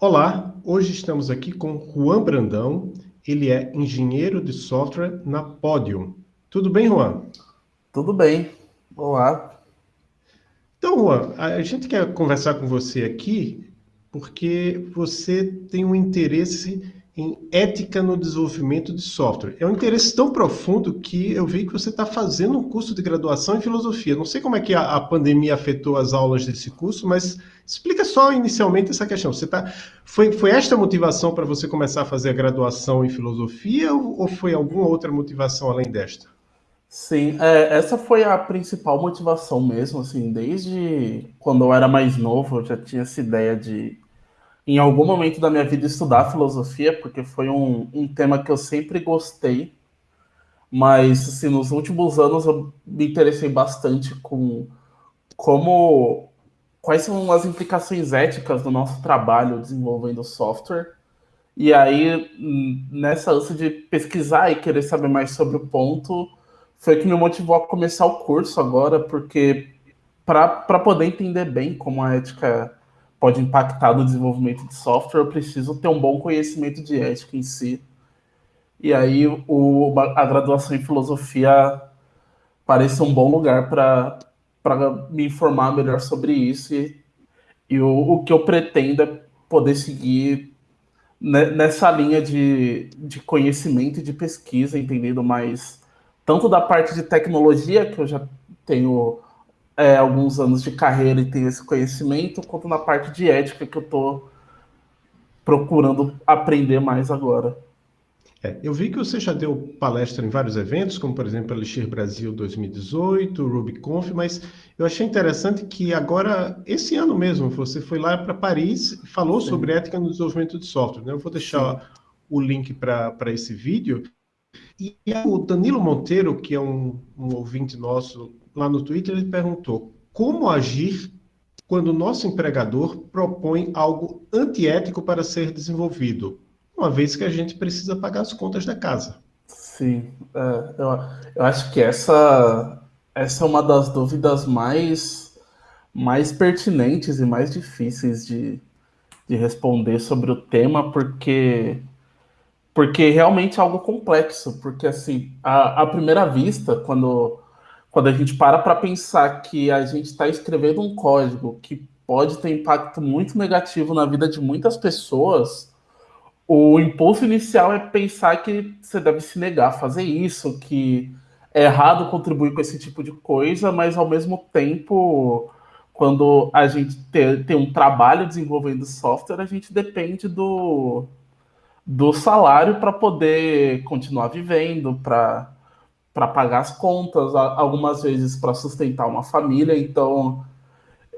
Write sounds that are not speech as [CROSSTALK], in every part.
Olá, hoje estamos aqui com Juan Brandão. Ele é engenheiro de software na Podium. Tudo bem, Juan? Tudo bem. Olá. Então, Juan, a gente quer conversar com você aqui porque você tem um interesse em ética no desenvolvimento de software. É um interesse tão profundo que eu vi que você está fazendo um curso de graduação em filosofia. Não sei como é que a, a, pandemia afetou as aulas desse curso, mas explica só inicialmente essa questão. Você tá, foi, foi esta motivação para você começar a fazer a graduação em filosofia ou, ou foi alguma outra motivação além desta? Sim, é, essa foi a principal motivação mesmo, assim, desde quando eu era mais novo, eu já tinha essa ideia de em algum momento da minha vida estudar filosofia, porque foi um, um tema que eu sempre gostei, mas assim, nos últimos anos eu me interessei bastante com como quais são as implicações éticas do nosso trabalho desenvolvendo software. E aí, nessa ânsia de pesquisar e querer saber mais sobre o ponto, foi que me motivou a começar o curso agora, porque para poder entender bem como a ética pode impactar no desenvolvimento de software, eu preciso ter um bom conhecimento de ética em si. E aí o, a graduação em filosofia parece um bom lugar para me informar melhor sobre isso e, e o, o que eu pretendo é poder seguir nessa linha de, de conhecimento e de pesquisa, entendendo mais tanto da parte de tecnologia, que eu já tenho é, alguns anos de carreira e tenho esse conhecimento, quanto na parte de ética que eu estou procurando aprender mais agora. É, eu vi que você já deu palestra em vários eventos, como por exemplo Elixir Brasil 2018, RubyConf, mas eu achei interessante que agora, esse ano mesmo, você foi lá para Paris e falou Sim. sobre ética no desenvolvimento de software. Né? Eu vou deixar Sim. o link para esse vídeo. E o Danilo Monteiro, que é um, um ouvinte nosso lá no Twitter, ele perguntou como agir quando o nosso empregador propõe algo antiético para ser desenvolvido, uma vez que a gente precisa pagar as contas da casa. Sim, é, eu, eu acho que essa, essa é uma das dúvidas mais, mais pertinentes e mais difíceis de, de responder sobre o tema, porque porque realmente é algo complexo, porque assim, à, à primeira vista, quando quando a gente para para pensar que a gente está escrevendo um código que pode ter impacto muito negativo na vida de muitas pessoas, o impulso inicial é pensar que você deve se negar a fazer isso, que é errado contribuir com esse tipo de coisa, mas ao mesmo tempo, quando a gente tem, um trabalho desenvolvendo software, a gente depende do, do salário para poder continuar vivendo, para para pagar as contas, algumas vezes para sustentar uma família. Então,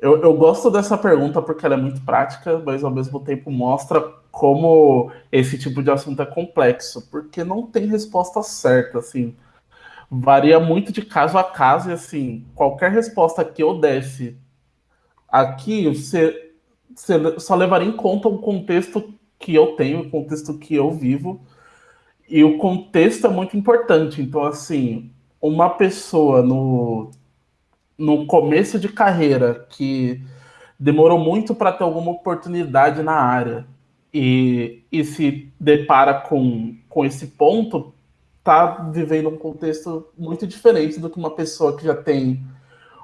eu, eu gosto dessa pergunta porque ela é muito prática, mas ao mesmo tempo mostra como esse tipo de assunto é complexo, porque não tem resposta certa, assim. Varia muito de caso a caso e, assim, qualquer resposta que eu desse aqui, você, você só levaria em conta o contexto que eu tenho, o contexto que eu vivo, e o contexto é muito importante. Então, assim, uma pessoa no, no começo de carreira que demorou muito para ter alguma oportunidade na área e, e se depara com, com esse ponto, tá vivendo um contexto muito diferente do que uma pessoa que já tem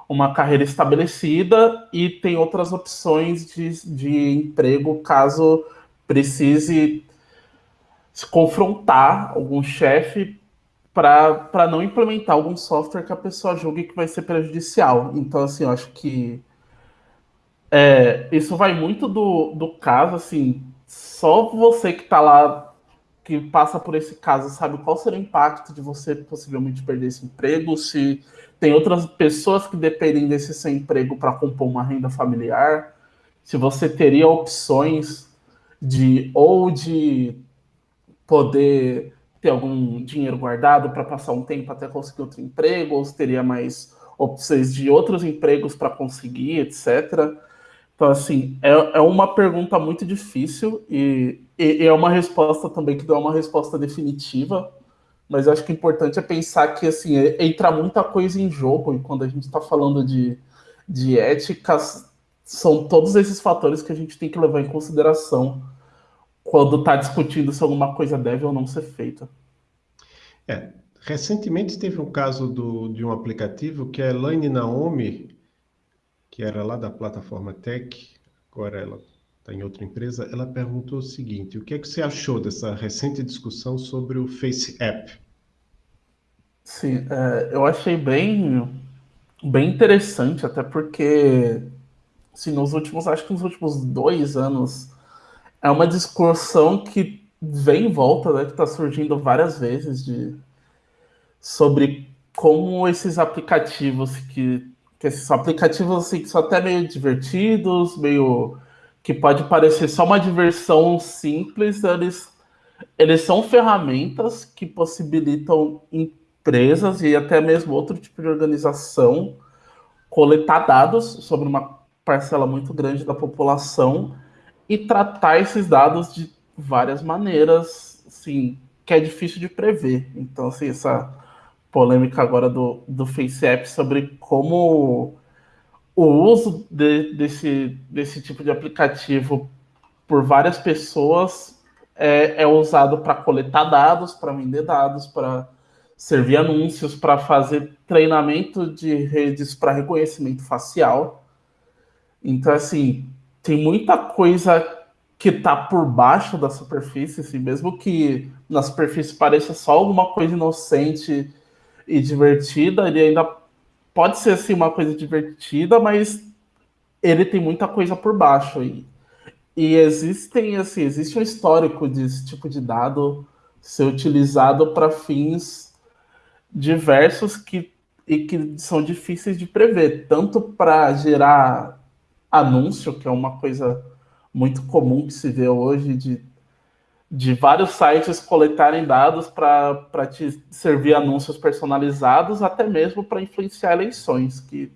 uma carreira estabelecida e tem outras opções de, de emprego caso precise se confrontar algum chefe para não implementar algum software que a pessoa julgue que vai ser prejudicial. Então, assim, eu acho que é, isso vai muito do, do caso, assim, só você que está lá, que passa por esse caso, sabe qual será o impacto de você possivelmente perder esse emprego, se tem outras pessoas que dependem desse seu emprego para compor uma renda familiar, se você teria opções de ou de poder ter algum dinheiro guardado para passar um tempo até conseguir outro emprego, ou se teria mais opções de outros empregos para conseguir, etc. Então, assim, é, é uma pergunta muito difícil e, e, e é uma resposta também que dá uma resposta definitiva, mas eu acho que o importante é pensar que, assim, é, entra muita coisa em jogo e quando a gente está falando de, de éticas, são todos esses fatores que a gente tem que levar em consideração quando está discutindo se alguma coisa deve ou não ser feita. É, recentemente teve um caso do, de um aplicativo que a Elaine Naomi, que era lá da plataforma Tech, agora ela está em outra empresa, ela perguntou o seguinte: o que é que você achou dessa recente discussão sobre o Face App? Sim, é, eu achei bem, bem interessante, até porque assim, nos últimos, acho que nos últimos dois anos, é uma discussão que vem em volta, né, que está surgindo várias vezes de, sobre como esses aplicativos que, que esses aplicativos assim, que são até meio divertidos, meio que pode parecer só uma diversão simples, eles, eles são ferramentas que possibilitam empresas e até mesmo outro tipo de organização coletar dados sobre uma parcela muito grande da população e tratar esses dados de várias maneiras, assim, que é difícil de prever. Então, assim, essa polêmica agora do, do FaceApp sobre como o uso de, desse, desse tipo de aplicativo por várias pessoas é, é usado para coletar dados, para vender dados, para servir anúncios, para fazer treinamento de redes para reconhecimento facial. Então, assim, tem muita coisa que tá por baixo da superfície, assim, mesmo que na superfície pareça só alguma coisa inocente e divertida, ele ainda pode ser assim uma coisa divertida, mas ele tem muita coisa por baixo aí. E existem assim, existe um histórico desse tipo de dado ser utilizado para fins diversos que e que são difíceis de prever, tanto para gerar anúncio, que é uma coisa muito comum que se vê hoje de, de vários sites coletarem dados para te servir anúncios personalizados, até mesmo para influenciar eleições, que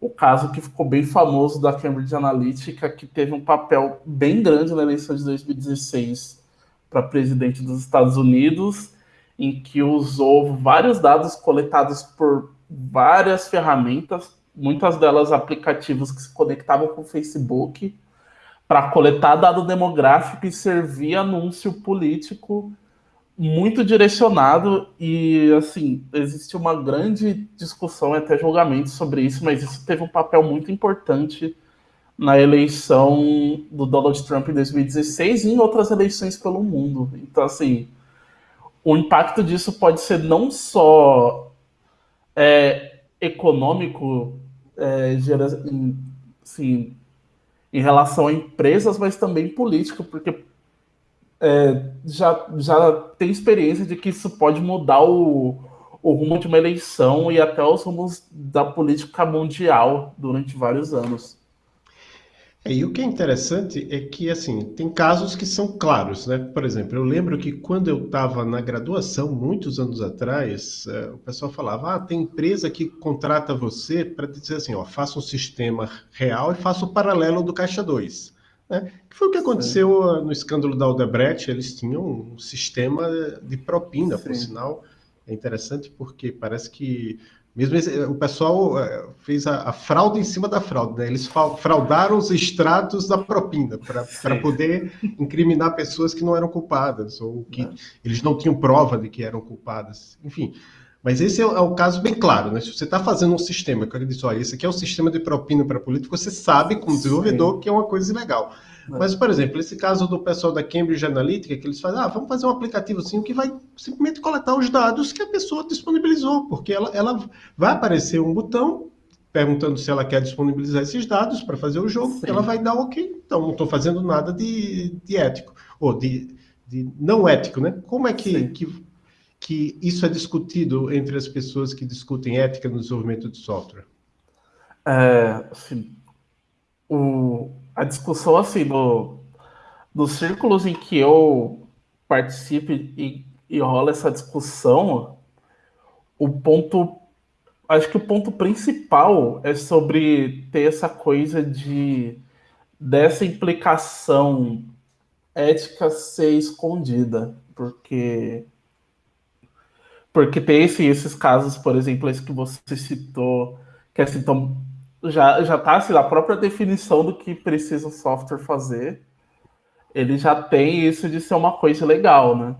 o caso que ficou bem famoso da Cambridge Analytica, que teve um papel bem grande na eleição de 2016 para presidente dos Estados Unidos, em que usou vários dados coletados por várias ferramentas muitas delas aplicativos que se conectavam com o Facebook para coletar dado demográfico e servir anúncio político muito direcionado e assim existe uma grande discussão até julgamento sobre isso, mas isso teve um papel muito importante na eleição do Donald Trump em 2016 e em outras eleições pelo mundo. Então assim o impacto disso pode ser não só é, econômico é, gera, em, assim, em relação a empresas, mas também político, porque é, já, já tem experiência de que isso pode mudar o, o rumo de uma eleição e até os rumos da política mundial durante vários anos. É, e o que é interessante é que, assim, tem casos que são claros, né? Por exemplo, eu lembro que quando eu estava na graduação, muitos anos atrás, é, o pessoal falava, ah, tem empresa que contrata você para dizer assim, ó, faça um sistema real e faça o paralelo do Caixa 2. Né? Que foi o que aconteceu Sim. no escândalo da Odebrecht, eles tinham um sistema de propina, Sim. por sinal. É interessante porque parece que mesmo esse, o pessoal é, fez a, a, fraude em cima da fraude, né? Eles fraudaram os extratos da propina para poder incriminar pessoas que não eram culpadas ou que é. eles não tinham prova de que eram culpadas. Enfim, mas esse é, é o caso bem claro, né? Se você está fazendo um sistema, que eu disse, olha, esse aqui é um sistema de propina para político, você sabe, como desenvolvedor, Sim. que é uma coisa ilegal. Mas, por exemplo, esse caso do pessoal da Cambridge Analytica, que eles fazem, ah, vamos fazer um aplicativo assim que vai simplesmente coletar os dados que a pessoa disponibilizou, porque ela, ela vai aparecer um botão perguntando se ela quer disponibilizar esses dados para fazer o jogo, Sim. ela vai dar ok. Então, não estou fazendo nada de, de ético, ou de, de, não ético, né? Como é que, que, que isso é discutido entre as pessoas que discutem ética no desenvolvimento de software? É, assim, o, a discussão assim no, nos círculos em que eu participo e, e rola essa discussão, o ponto acho que o ponto principal é sobre ter essa coisa de dessa implicação ética ser escondida, porque porque tem esse, esses casos, por exemplo, esse que você citou, que é assim, tão já já tá assim, a própria definição do que precisa o software fazer, ele já tem isso de ser uma coisa legal, né?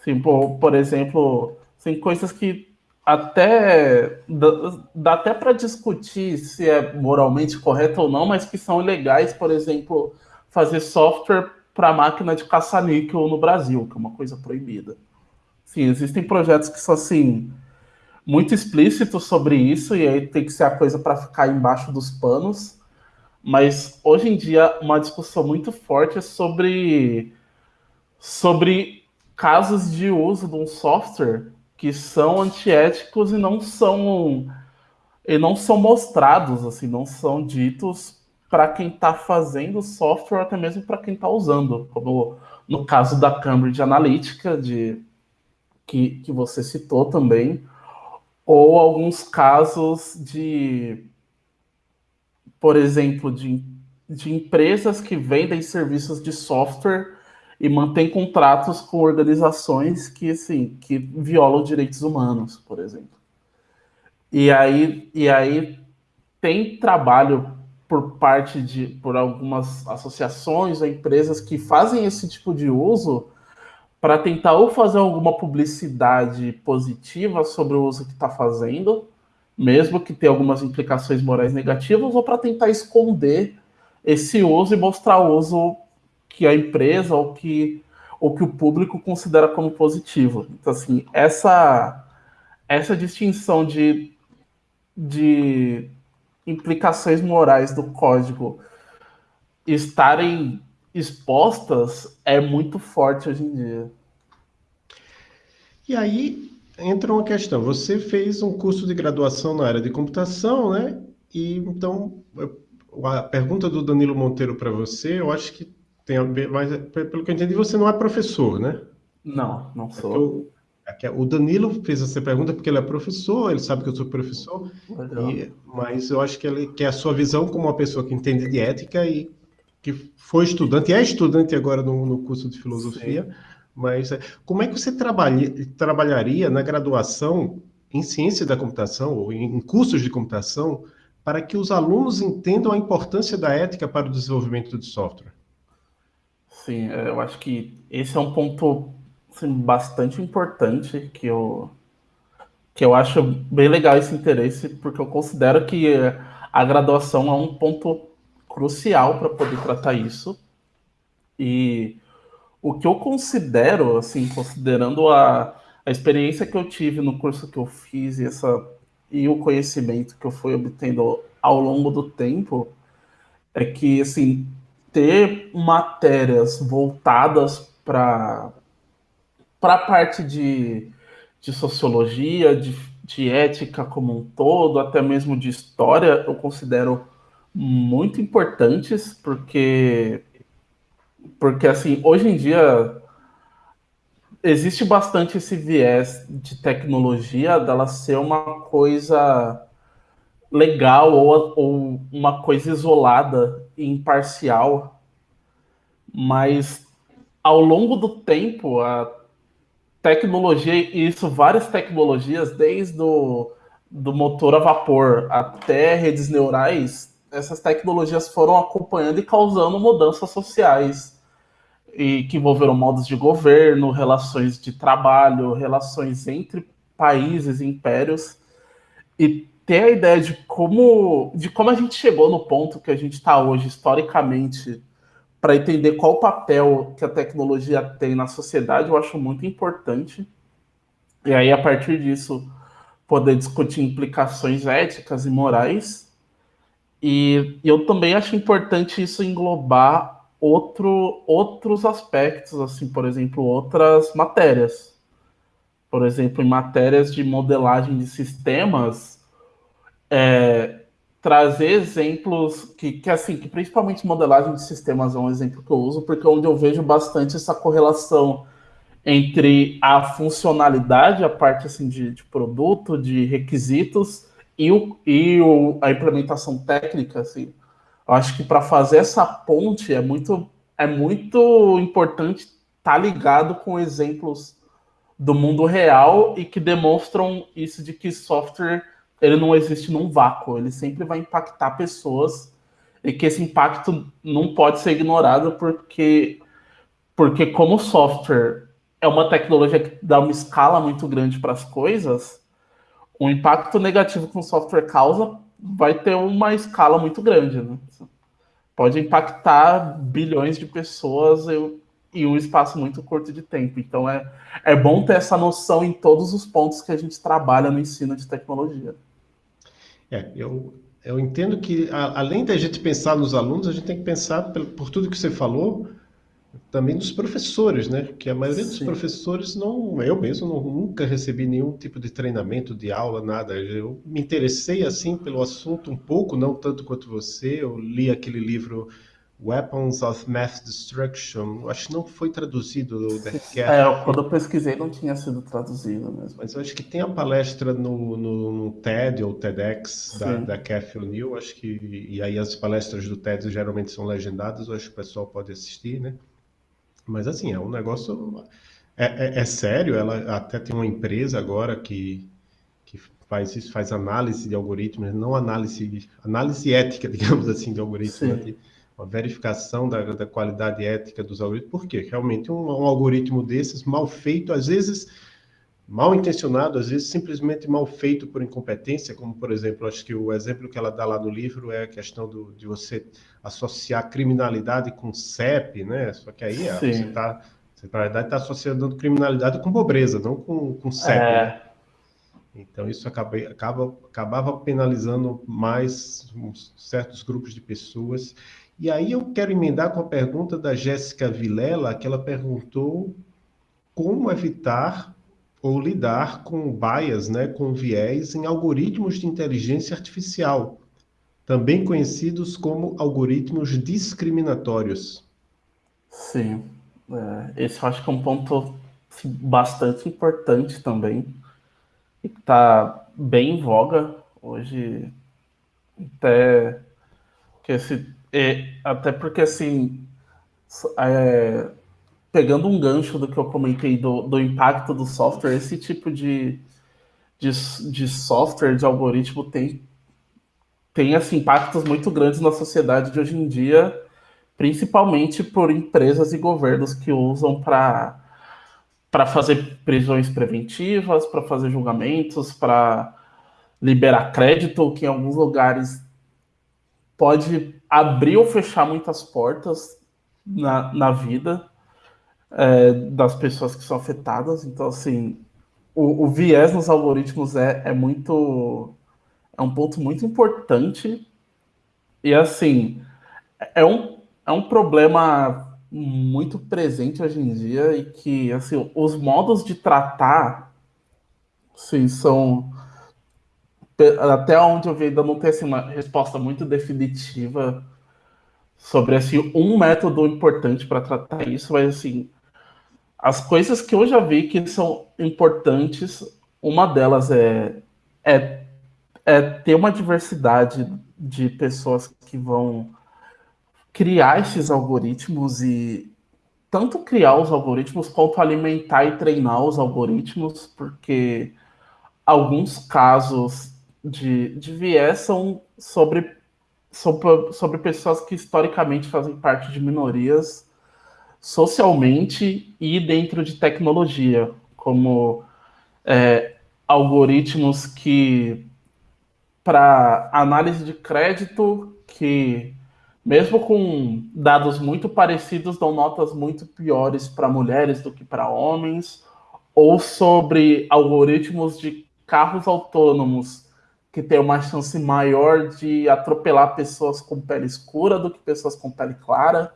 Assim, por, por exemplo, tem coisas que até dá, dá até para discutir se é moralmente correto ou não, mas que são ilegais, por exemplo, fazer software para máquina de caça-níquel no Brasil, que é uma coisa proibida. Sim, existem projetos que são assim muito explícitos sobre isso e aí tem que ser a coisa para ficar embaixo dos panos. Mas hoje em dia uma discussão muito forte é sobre sobre casos de uso de um software que são antiéticos e não são e não são mostrados, assim, não são ditos para quem está fazendo o software, até mesmo para quem está usando, como no caso da Cambridge Analytica, de, que, que você citou também, ou alguns casos de, por exemplo, de, de empresas que vendem serviços de software e mantém contratos com organizações que, assim, que violam direitos humanos, por exemplo. E aí, e aí tem trabalho por parte de por algumas associações ou empresas que fazem esse tipo de uso para tentar ou fazer alguma publicidade positiva sobre o uso que está fazendo, mesmo que tenha algumas implicações morais negativas, ou para tentar esconder esse uso e mostrar o uso que a empresa ou que, ou que o público considera como positivo. Então, assim, essa, essa distinção de, de implicações morais do código estarem expostas é muito forte hoje em dia. E aí entra uma questão. Você fez um curso de graduação na área de computação, né? E então a pergunta do Danilo Monteiro para você, eu acho que tem a ver, mas pelo que eu entendi, você não é professor, né? Não, não sou. É o Danilo fez essa pergunta porque ele é professor, ele sabe que eu sou professor, e, mas eu acho que, ele, que é a sua visão como uma pessoa que entende de ética e que foi estudante, e é estudante agora no, no curso de filosofia, Sim. mas é, como é que você trabalha, trabalharia na graduação em ciência da computação ou em cursos de computação para que os alunos entendam a importância da ética para o desenvolvimento de software? Sim, é, eu acho que esse é um ponto assim, bastante importante que eu, que eu acho bem legal esse interesse, porque eu considero que a graduação é um ponto crucial para poder tratar isso. E o que eu considero, assim, considerando a, a experiência que eu tive no curso que eu fiz e, essa, e o conhecimento que eu fui obtendo ao longo do tempo, é que, assim, ter matérias voltadas para a parte de, de sociologia, de, de ética como um todo, até mesmo de história, eu considero muito importantes, porque, porque assim, hoje em dia existe bastante esse viés de tecnologia dela ser uma coisa legal ou, ou uma coisa isolada e imparcial, mas ao longo do tempo a tecnologia, e isso várias tecnologias, desde o do motor a vapor até redes neurais, essas tecnologias foram acompanhando e causando mudanças sociais e que envolveram modos de governo, relações de trabalho, relações entre países e impérios. E ter a ideia de como, de como a gente chegou no ponto que a gente está hoje, historicamente, para entender qual o papel que a tecnologia tem na sociedade, eu acho muito importante. E aí, a partir disso, poder discutir implicações éticas e morais. E, eu também acho importante isso englobar outro, outros aspectos, assim, por exemplo, outras matérias. Por exemplo, em matérias de modelagem de sistemas, é, trazer exemplos que, que, assim, que principalmente modelagem de sistemas é um exemplo que eu uso, porque é onde eu vejo bastante essa correlação entre a funcionalidade, a parte assim, de, de produto, de requisitos e, o, e o, a implementação técnica. Assim. Eu acho que para fazer essa ponte é muito, é muito importante estar tá ligado com exemplos do mundo real e que demonstram isso de que software ele não existe num vácuo, ele sempre vai impactar pessoas e que esse impacto não pode ser ignorado porque porque como software é uma tecnologia que dá uma escala muito grande para as coisas, o impacto negativo que um software causa vai ter uma escala muito grande, né? Pode impactar bilhões de pessoas em um espaço muito curto de tempo. Então é, é bom ter essa noção em todos os pontos que a gente trabalha no ensino de tecnologia. É, eu, eu entendo que a, além da gente pensar nos alunos, a gente tem que pensar por, por tudo que você falou, também dos professores, né? Que a maioria Sim. dos professores não, eu mesmo não, nunca recebi nenhum tipo de treinamento, de aula, nada. Eu me interessei assim pelo assunto um pouco, não tanto quanto você. Eu li aquele livro Weapons of Mass Destruction. Acho que não foi traduzido [LAUGHS] É, quando eu pesquisei não tinha sido traduzido mesmo. Mas eu acho que tem a palestra no, no, no TED ou TEDx da, da Cathy O'Neill, acho que e aí as palestras do TED geralmente são legendadas, eu acho que o pessoal pode assistir, né? Mas assim, é um negócio. É, é, é, sério, ela até tem uma empresa agora que, que faz isso, faz análise de algoritmos, não análise, análise ética, [LAUGHS] digamos assim, de algoritmos, né? uma verificação da, da, qualidade ética dos algoritmos, porque realmente um, um algoritmo desses, mal feito, às vezes mal intencionado, às vezes simplesmente mal feito por incompetência, como por exemplo, acho que o exemplo que ela dá lá no livro é a questão do, de você associar criminalidade com CEP, né? Só que aí você está, você na verdade está associando criminalidade com pobreza, não com, com CEP. É... Né? Então isso acaba, acaba, acabava penalizando mais certos grupos de pessoas. E aí eu quero emendar com a pergunta da Jéssica Vilela, que ela perguntou como evitar ou lidar com bias, né, com viés em algoritmos de inteligência artificial, também conhecidos como algoritmos discriminatórios. Sim, é, esse eu acho que é um ponto assim, bastante importante também, e que está bem em voga hoje, até, que esse, é, até porque assim, é, pegando um gancho do que eu comentei do, do impacto do software, esse tipo de, de, de software, de algoritmo, tem, tem assim, impactos muito grandes na sociedade de hoje em dia, principalmente por empresas e governos que usam para para fazer prisões preventivas, para fazer julgamentos, para liberar crédito, que em alguns lugares pode abrir ou fechar muitas portas na, na vida é, das pessoas que são afetadas. Então, assim, o, o viés nos algoritmos é, é muito. É um ponto muito importante. E, assim, é um, é um problema muito presente hoje em dia e que, assim, os modos de tratar, sim, são até onde eu vi ainda não tem assim, uma resposta muito definitiva sobre assim, um método importante para tratar isso, mas assim, as coisas que eu já vi que são importantes, uma delas é, é, é ter uma diversidade de pessoas que vão criar esses algoritmos e tanto criar os algoritmos quanto alimentar e treinar os algoritmos, porque alguns casos de, de viés são sobre, sobre, sobre pessoas que historicamente fazem parte de minorias socialmente e dentro de tecnologia, como é, algoritmos que para análise de crédito que mesmo com dados muito parecidos dão notas muito piores para mulheres do que para homens, ou sobre algoritmos de carros autônomos que têm uma chance maior de atropelar pessoas com pele escura do que pessoas com pele clara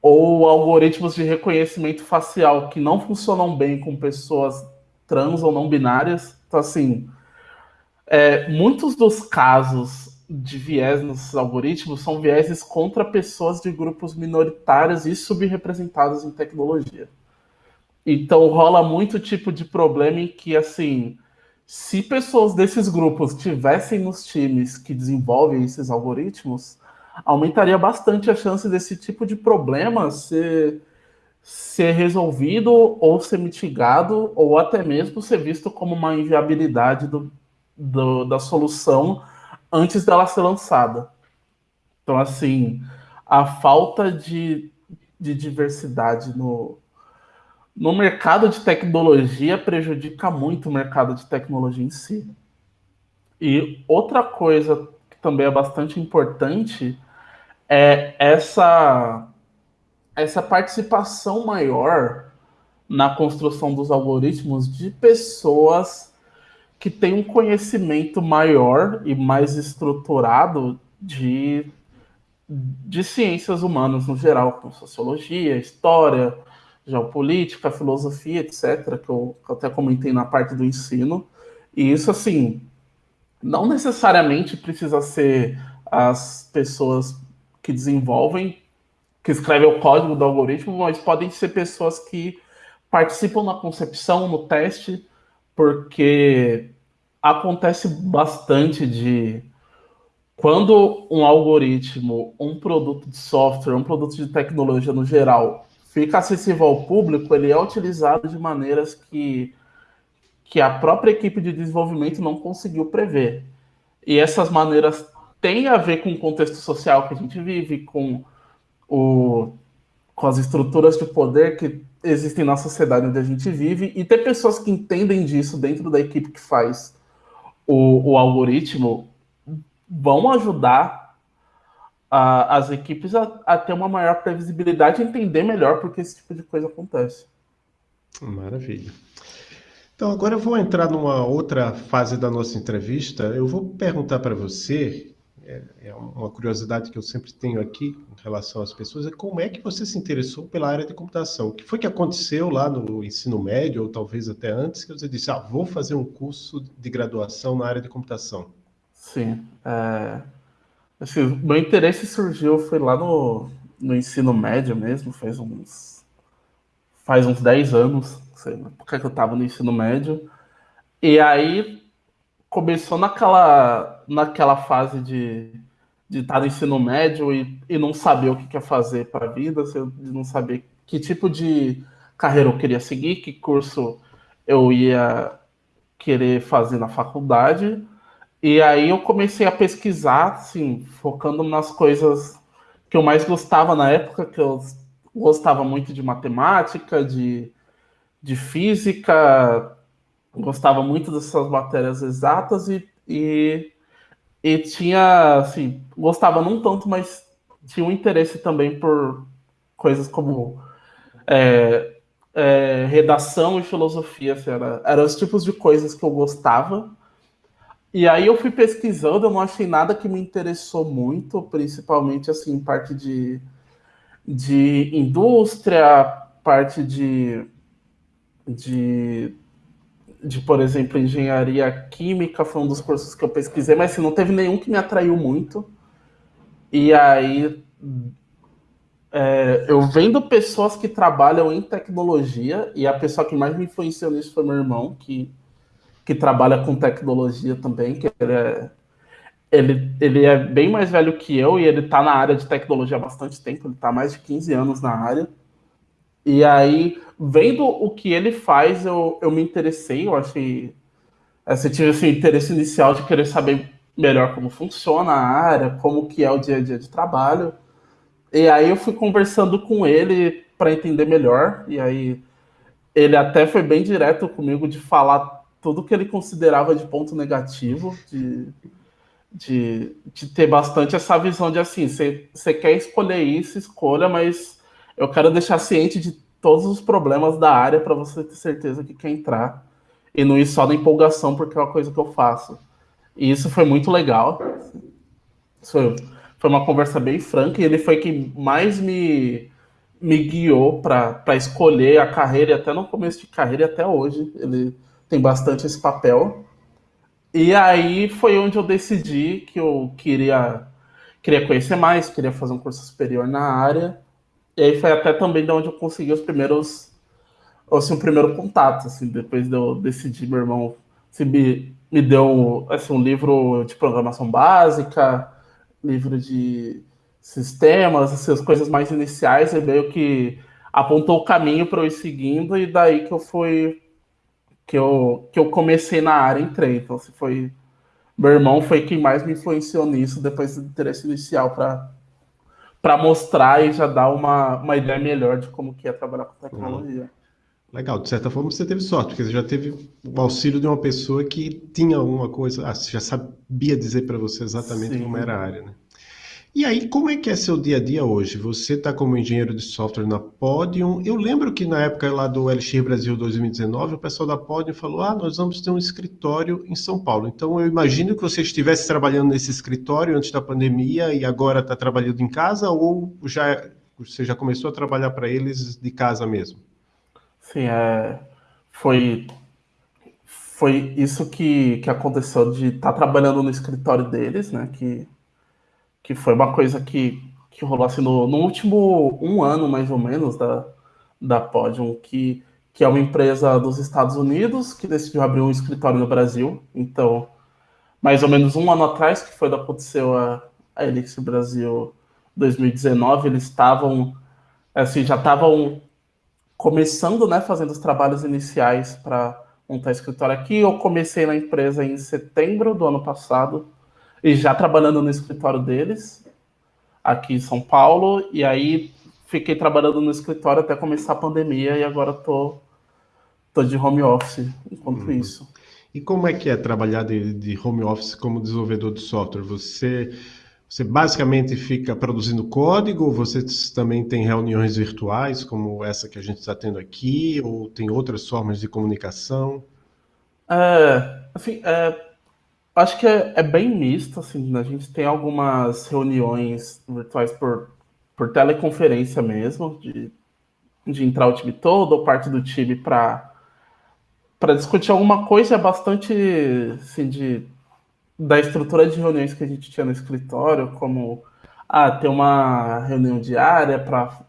ou algoritmos de reconhecimento facial que não funcionam bem com pessoas trans ou não binárias. Então, assim, é, muitos dos casos de viés nos algoritmos são vieses contra pessoas de grupos minoritários e subrepresentados em tecnologia. Então rola muito tipo de problema em que, assim, se pessoas desses grupos tivessem nos times que desenvolvem esses algoritmos, aumentaria bastante a chance desse tipo de problema ser, ser resolvido ou ser mitigado, ou até mesmo ser visto como uma inviabilidade do, do, da solução antes dela ser lançada. Então, assim, a falta de, de diversidade no, no mercado de tecnologia prejudica muito o mercado de tecnologia em si. E outra coisa que também é bastante importante é essa, essa participação maior na construção dos algoritmos de pessoas que têm um conhecimento maior e mais estruturado de, de ciências humanas no geral, como sociologia, história, geopolítica, filosofia, etc., que eu, que eu até comentei na parte do ensino. E isso, assim, não necessariamente precisa ser as pessoas que desenvolvem, que escrevem o código do algoritmo, mas podem ser pessoas que participam na concepção, no teste, porque acontece bastante de quando um algoritmo, um produto de software, um produto de tecnologia no geral fica acessível ao público, ele é utilizado de maneiras que, que a própria equipe de desenvolvimento não conseguiu prever. E essas maneiras têm a ver com o contexto social que a gente vive, com, o, com as estruturas de poder que existem na sociedade onde a gente vive, e ter pessoas que entendem disso dentro da equipe que faz o, o algoritmo vão ajudar a, as equipes a, a, ter uma maior previsibilidade e entender melhor porque esse tipo de coisa acontece. Maravilha. Então, agora eu vou entrar numa outra fase da nossa entrevista. Eu vou perguntar para você, é, é, uma curiosidade que eu sempre tenho aqui em relação às pessoas, é como é que você se interessou pela área de computação? O que foi que aconteceu lá no ensino médio, ou talvez até antes, que você disse, ah, vou fazer um curso de graduação na área de computação? Sim. É... Assim, meu interesse surgiu, foi lá no, no ensino médio mesmo, faz uns. Faz uns 10 anos, sei lá, porque eu tava no ensino médio. E aí começou naquela, naquela fase de, de estar no ensino médio e, e não saber o que quer fazer para a vida, de não saber que tipo de carreira eu queria seguir, que curso eu ia querer fazer na faculdade. E aí eu comecei a pesquisar, assim, focando nas coisas que eu mais gostava na época, que eu gostava muito de matemática, de, de física, gostava muito dessas matérias exatas e, e, e tinha, assim, gostava não tanto, mas tinha um interesse também por coisas como é, é, redação e filosofia, assim, era, eram os tipos de coisas que eu gostava. E aí eu fui pesquisando, eu não achei nada que me interessou muito, principalmente assim, parte de, de indústria, parte de, de, de, por exemplo, engenharia química, foi um dos cursos que eu pesquisei, mas assim, não teve nenhum que me atraiu muito. E aí é, eu vendo pessoas que trabalham em tecnologia, e a pessoa que mais me influenciou nisso foi meu irmão, que que trabalha com tecnologia também, que ele é, ele, ele é bem mais velho que eu e ele está na área de tecnologia há bastante tempo, ele está mais de 15 anos na área. E aí, vendo o que ele faz, eu, eu me interessei, eu achei. Assim, tive esse interesse inicial de querer saber melhor como funciona a área, como que é o dia a dia de trabalho. E aí eu fui conversando com ele para entender melhor. E aí ele até foi bem direto comigo de falar tudo que ele considerava de ponto negativo, de, de, de ter bastante essa visão de assim, você quer escolher isso, escolha, mas eu quero deixar ciente de todos os problemas da área para você ter certeza que quer entrar e não ir só na empolgação porque é uma coisa que eu faço. E isso foi muito legal. Foi, foi uma conversa bem franca e ele foi quem mais me, me guiou para escolher a carreira, e até no começo de carreira e até hoje. Ele tem bastante esse papel. E aí foi onde eu decidi que eu queria, queria conhecer mais, queria fazer um curso superior na área. E aí foi até também de onde eu consegui os primeiros, assim, o primeiro contato, assim, depois de eu decidir, meu irmão assim, me, me deu assim, um livro de programação básica, livro de sistemas, assim, as coisas mais iniciais, e meio que apontou o caminho para eu ir seguindo, e daí que eu fui que eu, que eu comecei na área, entrei. Então, assim, foi, meu irmão foi quem mais me influenciou nisso depois do interesse inicial para para mostrar e já dar uma, uma ideia melhor de como que é trabalhar com tecnologia. Legal, de certa forma você teve sorte, porque você já teve o auxílio de uma pessoa que tinha alguma coisa, ah, já sabia dizer para você exatamente Sim. como era a área, né? E aí, como é que é seu dia a dia hoje? Você está como engenheiro de software na Podium. Eu lembro que na época lá do Elixir Brasil 2019, o pessoal da Podium falou: ah, nós vamos ter um escritório em São Paulo. Então, eu imagino que você estivesse trabalhando nesse escritório antes da pandemia e agora está trabalhando em casa, ou já você já começou a trabalhar para eles de casa mesmo? Sim, é, foi, foi isso que, que aconteceu de estar tá trabalhando no escritório deles, né? Que que foi uma coisa que, que rolou assim no, no último um ano, mais ou menos, da, da Podium, que, que é uma empresa dos Estados Unidos que decidiu abrir um escritório no Brasil. Então, mais ou menos um ano atrás, que foi da aconteceu a, a Elixir Brasil 2019, eles estavam, assim, já estavam começando, né, fazendo os trabalhos iniciais para montar escritório aqui. Eu comecei na empresa em setembro do ano passado, e já trabalhando no escritório deles, aqui em São Paulo, e aí fiquei trabalhando no escritório até começar a pandemia e agora tô, tô de home office enquanto uhum. isso. E como é que é trabalhar de, de, home office como desenvolvedor de software? Você, você basicamente fica produzindo código, ou você também tem reuniões virtuais, como essa que a gente está tendo aqui, ou tem outras formas de comunicação? É, assim, é, Acho que é, é, bem misto, assim, a gente tem algumas reuniões virtuais por, por teleconferência mesmo, de, de entrar o time todo ou parte do time para para discutir alguma coisa é bastante assim, de, da estrutura de reuniões que a gente tinha no escritório, como ah, ter uma reunião diária para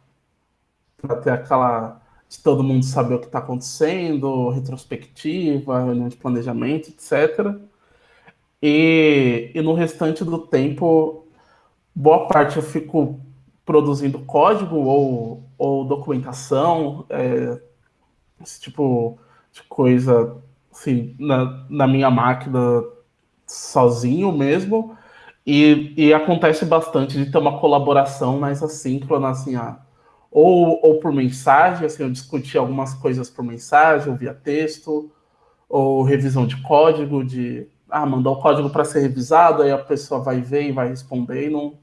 ter aquela de todo mundo saber o que está acontecendo, retrospectiva, reunião de planejamento, etc. E, e no restante do tempo, boa parte eu fico produzindo código ou, ou documentação, é, esse tipo de coisa assim, na, na minha máquina sozinho mesmo. E, e, acontece bastante de ter uma colaboração mais assíncrona, assim, ou, ou por mensagem, assim, eu discuti algumas coisas por mensagem, ou via texto, ou revisão de código, de ah, mandar o código para ser revisado, aí a pessoa vai ver e vai responder e não.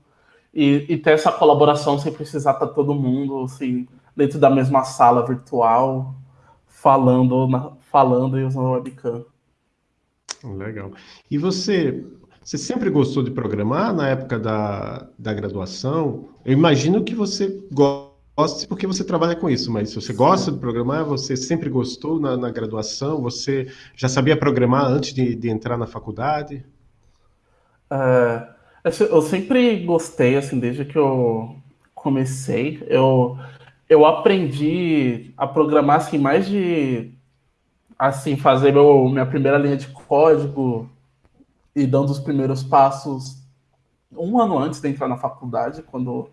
E, e ter essa colaboração sem precisar estar tá todo mundo assim, dentro da mesma sala virtual, falando, na, falando e usando o webcam. Legal. E você, você sempre gostou de programar na época da, da graduação? Eu imagino que você gosta goste porque você trabalha com isso, mas se você gosta de programar, você sempre gostou na, na graduação, você já sabia programar antes de, de entrar na faculdade? Uh, eu sempre gostei, assim, desde que eu comecei. Eu, eu aprendi a programar, assim, mais de, assim, fazer meu, minha primeira linha de código e dando os primeiros passos um ano antes de entrar na faculdade, quando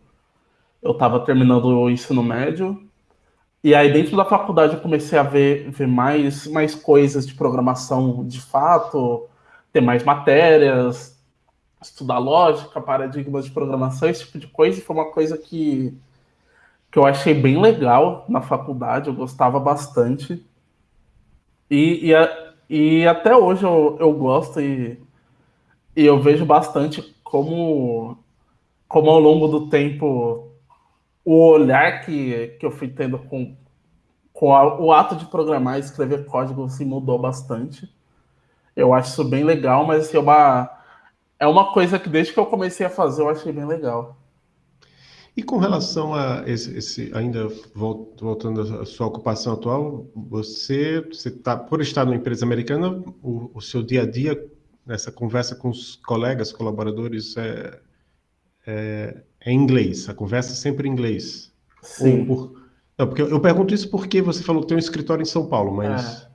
eu estava terminando o ensino médio. E aí, dentro da faculdade, eu comecei a ver, ver mais, mais coisas de programação de fato, ter mais matérias, estudar lógica, paradigmas de programação, esse tipo de coisa. E foi uma coisa que, que eu achei bem legal na faculdade, eu gostava bastante. E, e, e até hoje eu, eu gosto e, e eu vejo bastante como, como ao longo do tempo o olhar que, que eu fui tendo com, com a, o ato de programar e escrever código se mudou bastante. Eu acho isso bem legal, mas assim, é, uma, é uma coisa que desde que eu comecei a fazer eu achei bem legal. E com relação a esse, esse ainda voltando à sua ocupação atual, você, você tá, por estar numa empresa americana, o, o seu dia a dia, nessa conversa com os colegas, colaboradores, é, é, é em inglês, a conversa é sempre em inglês. Sim. Por... Não, porque eu pergunto isso porque você falou que tem um escritório em São Paulo, mas.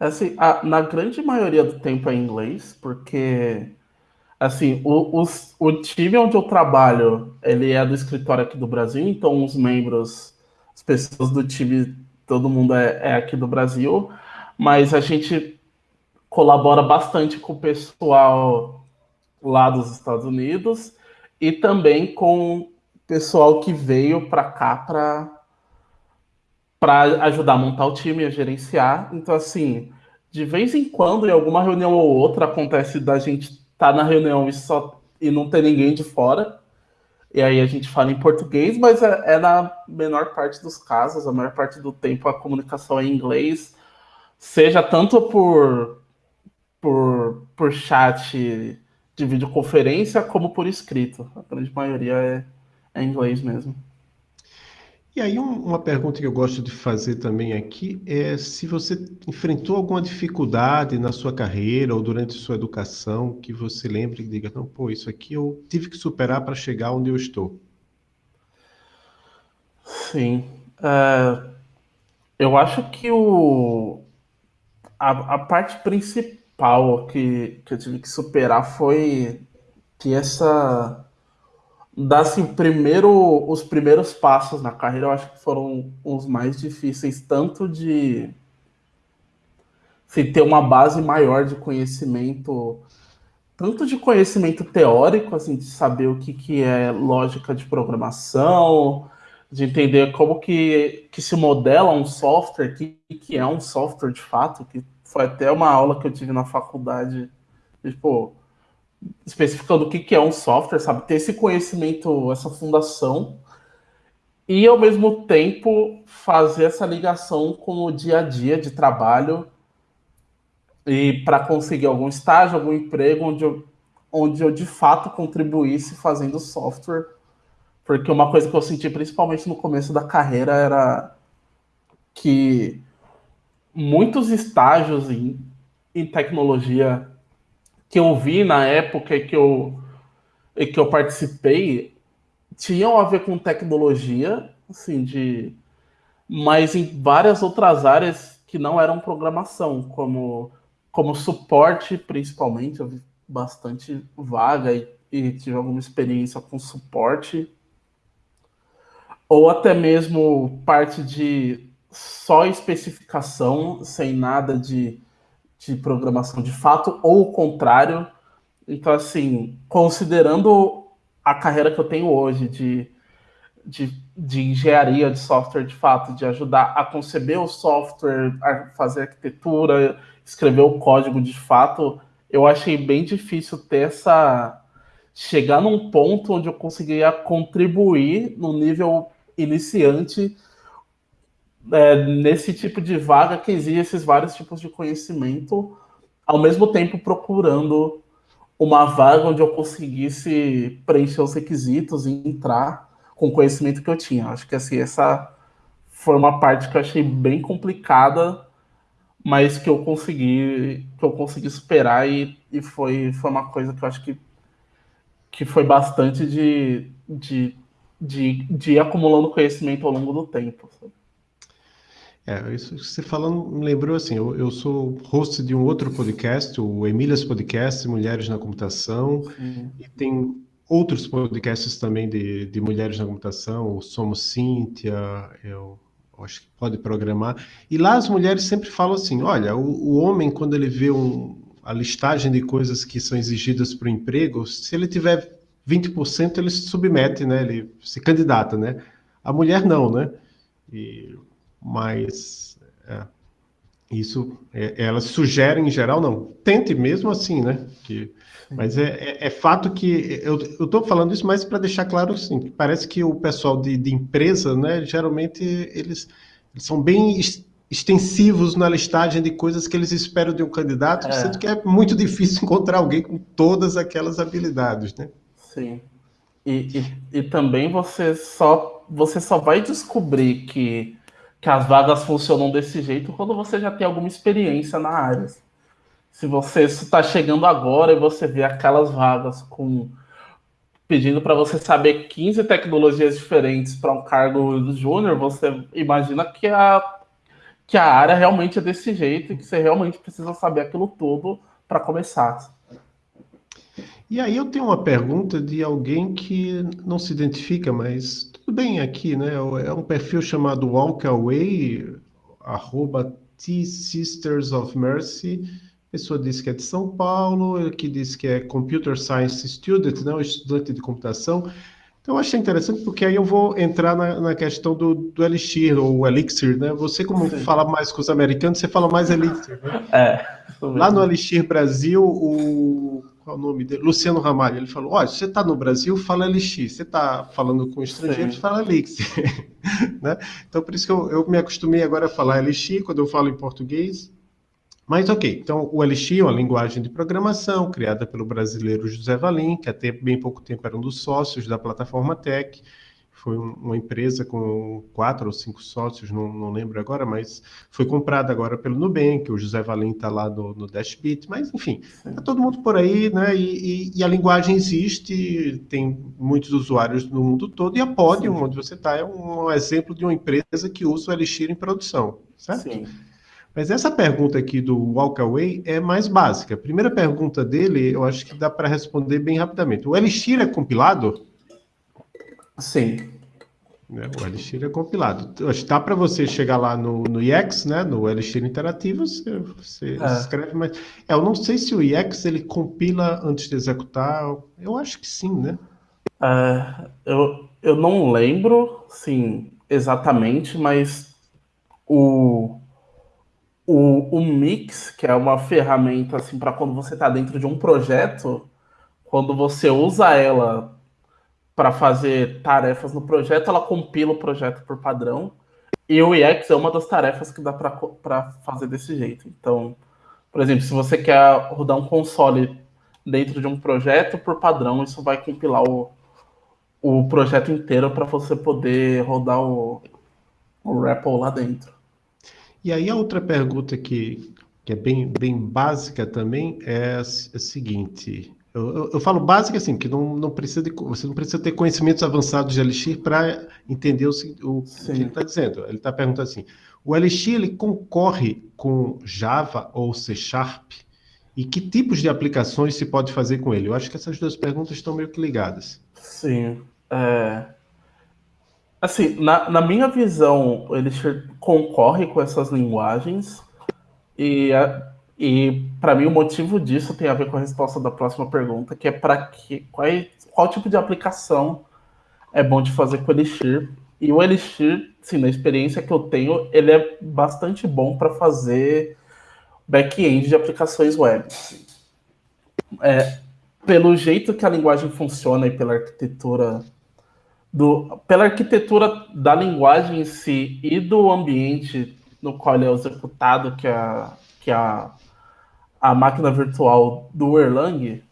É. Assim, a, na grande maioria do tempo é em inglês, porque assim, o, os, o time onde eu trabalho, ele é do escritório aqui do Brasil, então os membros, as pessoas do time, todo mundo é, é aqui do Brasil, mas a gente colabora bastante com o pessoal lá dos Estados Unidos e também com o pessoal que veio para cá para para ajudar a montar o time, a gerenciar. Então, assim, de vez em quando, em alguma reunião ou outra, acontece da gente estar tá na reunião e, só, e não ter ninguém de fora. E aí a gente fala em português, mas é, é na menor parte dos casos, a maior parte do tempo a comunicação é em inglês, seja tanto por, por, por chat de videoconferência como por escrito. A grande maioria é, é inglês mesmo. E aí, um, uma pergunta que eu gosto de fazer também aqui é se você enfrentou alguma dificuldade na sua carreira ou durante sua educação que você lembre e diga, não, pô, isso aqui eu tive que superar para chegar onde eu estou. Sim. Uh, eu acho que o, a, a parte principal que, que eu tive que superar foi que essa dar assim, primeiro, os primeiros passos na carreira, eu acho que foram os mais difíceis, tanto de assim, ter uma base maior de conhecimento, tanto de conhecimento teórico, assim, de saber o que, que é lógica de programação, de entender como que, que se modela um software, o que, que é um software de fato, que foi até uma aula que eu tive na faculdade, tipo, especificando o que, que é um software, sabe? Ter esse conhecimento, essa fundação, e ao mesmo tempo fazer essa ligação com o dia a dia de trabalho e para conseguir algum estágio, algum emprego onde eu, onde eu de fato contribuísse fazendo software. Porque uma coisa que eu senti principalmente no começo da carreira era que muitos estágios em, em tecnologia que eu vi na época que eu, que eu participei tinham a ver com tecnologia, assim, de mas em várias outras áreas que não eram programação, como, como suporte, principalmente, eu vi bastante vaga e, e tive alguma experiência com suporte, ou até mesmo parte de só especificação, sem nada de de programação de fato, ou o contrário. Então, assim, considerando a carreira que eu tenho hoje de, de, de engenharia de software de fato, de ajudar a conceber o software, a fazer arquitetura, escrever o código de fato, eu achei bem difícil ter essa. chegar num ponto onde eu conseguiria contribuir no nível iniciante é, nesse tipo de vaga que exige esses vários tipos de conhecimento, ao mesmo tempo procurando uma vaga onde eu conseguisse preencher os requisitos e entrar com o conhecimento que eu tinha. Acho que assim, essa foi uma parte que eu achei bem complicada, mas que eu consegui, que eu consegui superar e, e foi, foi uma coisa que eu acho que, que foi bastante de, de, de, de ir acumulando conhecimento ao longo do tempo. Sabe? É, isso que você falando me lembrou assim, eu, eu sou host de um outro podcast, o Emílias Podcast, Mulheres na Computação, Sim. e tem outros podcasts também de, de mulheres na computação, o Somos Cíntia, eu acho que pode programar, e lá as mulheres sempre falam assim, olha, o, o homem quando ele vê um, a listagem de coisas que são exigidas para o emprego, se ele tiver 20%, ele se submete, né, ele se candidata, né, a mulher não, né, e mas é, isso é, elas sugerem em geral não. Tente mesmo assim né? Que mas é, é, é fato que eu estou falando isso mais para deixar claro assim que parece que o pessoal de, de empresa né geralmente eles, eles, são bem extensivos na listagem de coisas que eles esperam de um candidato é. sendo que é muito difícil [LAUGHS] encontrar alguém com todas aquelas habilidades né? Sim. E, e, e também você só você só vai descobrir que que as vagas funcionam desse jeito quando você já tem alguma experiência na área. Se você está chegando agora e você vê aquelas vagas com pedindo para você saber 15 tecnologias diferentes para um cargo júnior, você imagina que a, que a área realmente é desse jeito e que você realmente precisa saber aquilo tudo para começar. E aí eu tenho uma pergunta de alguém que não se identifica, mas tudo bem aqui, né? É um perfil chamado Walk Away, arroba T Sisters of Mercy, pessoa disse que é de São Paulo, que disse que é Computer Science Student, né, estudante de computação. Então, eu achei interessante porque aí eu vou entrar na, na questão do, do, Elixir, ou Elixir, né? Você, como Sim. fala mais com os americanos, você fala mais Elixir, né? É. Lá no Elixir Brasil, o. Qual é o nome dele? Luciano Ramalho, ele falou: olha, você está no Brasil, fala Elixir. Você está falando com estrangeiros, Sim. fala Elixir. [LAUGHS] né? Então, por isso que eu, eu me acostumei agora a falar Elixir quando eu falo em português. Mas ok, então o Elixir é uma linguagem de programação criada pelo brasileiro José Valim, que até bem pouco tempo era um dos sócios da plataforma Tech. Foi uma empresa com quatro ou cinco sócios, não, não lembro agora, mas foi comprada agora pelo Nubank, o José Valim está lá no, no Dashbit, mas enfim, está todo mundo por aí, né? E, e, e, a linguagem existe, tem muitos usuários no mundo todo, e a Podium, Sim. onde você está, é um exemplo de uma empresa que usa o Elixir em produção, certo? Sim. Mas essa pergunta aqui do Walkaway é mais básica. A primeira pergunta dele, eu acho que dá para responder bem rapidamente. O Elixir é compilado? Sim. É, o Elixir é compilado. Dá para você chegar lá no, no IEX, né, no Elixir Interativo, você, você é. escreve, mas é, eu não sei se o IEX ele compila antes de executar. Eu acho que sim, né? É, eu, eu não lembro, sim, exatamente, mas o, o, o Mix, que é uma ferramenta assim para quando você está dentro de um projeto, quando você usa ela para fazer tarefas no projeto, ela compila o projeto por padrão. E o EX é uma das tarefas que dá para fazer desse jeito. Então, por exemplo, se você quer rodar um console dentro de um projeto, por padrão, isso vai compilar o, o projeto inteiro para você poder rodar o, o REPL lá dentro. E aí a outra pergunta que, que é bem, bem básica também é a, a seguinte. Eu, eu, eu, falo básica assim, que não, não precisa de, você não precisa ter conhecimentos avançados de Elixir para entender o, o, o, que ele está dizendo. Ele está perguntando assim: o Elixir ele concorre com Java ou C Sharp? E que tipos de aplicações se pode fazer com ele? Eu acho que essas duas perguntas estão meio que ligadas. Sim. É... Assim, na, na minha visão, ele concorre com essas linguagens e, e para mim o motivo disso tem a ver com a resposta da próxima pergunta, que é para que qual, qual tipo de aplicação é bom de fazer com o Elixir. E o Elixir, sim, na experiência que eu tenho, ele é bastante bom para fazer back-end de aplicações web. É, pelo jeito que a linguagem funciona e pela arquitetura do, pela arquitetura da linguagem em si e do ambiente no qual ele é executado, que é, que é a, a máquina virtual do Erlang,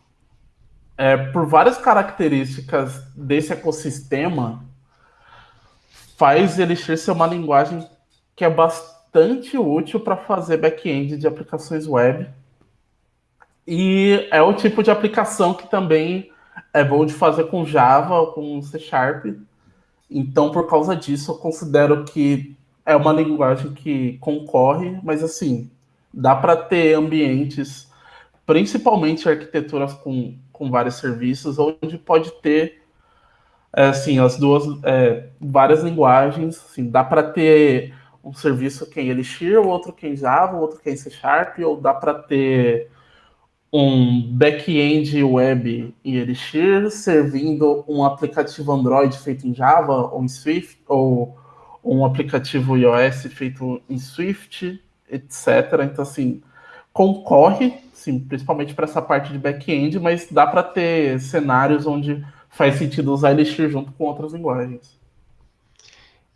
é, por várias características desse ecossistema, faz ele ser uma linguagem que é bastante útil para fazer back-end de aplicações web. E é o tipo de aplicação que também é bom de fazer com Java com C Sharp. Então, por causa disso, eu considero que é uma linguagem que concorre, mas assim, dá para ter ambientes, principalmente arquiteturas com, com vários serviços, onde pode ter é, assim, as duas é, várias linguagens, assim, dá para ter um serviço que é em Elixir, outro que é em Java, outro que é em C Sharp, ou dá para ter um back-end web em Elixir, servindo um aplicativo Android feito em Java ou em Swift, ou um aplicativo iOS feito em Swift, etc. Então, assim, concorre, sim, principalmente para essa parte de back-end, mas dá para ter cenários onde faz sentido usar Elixir junto com outras linguagens.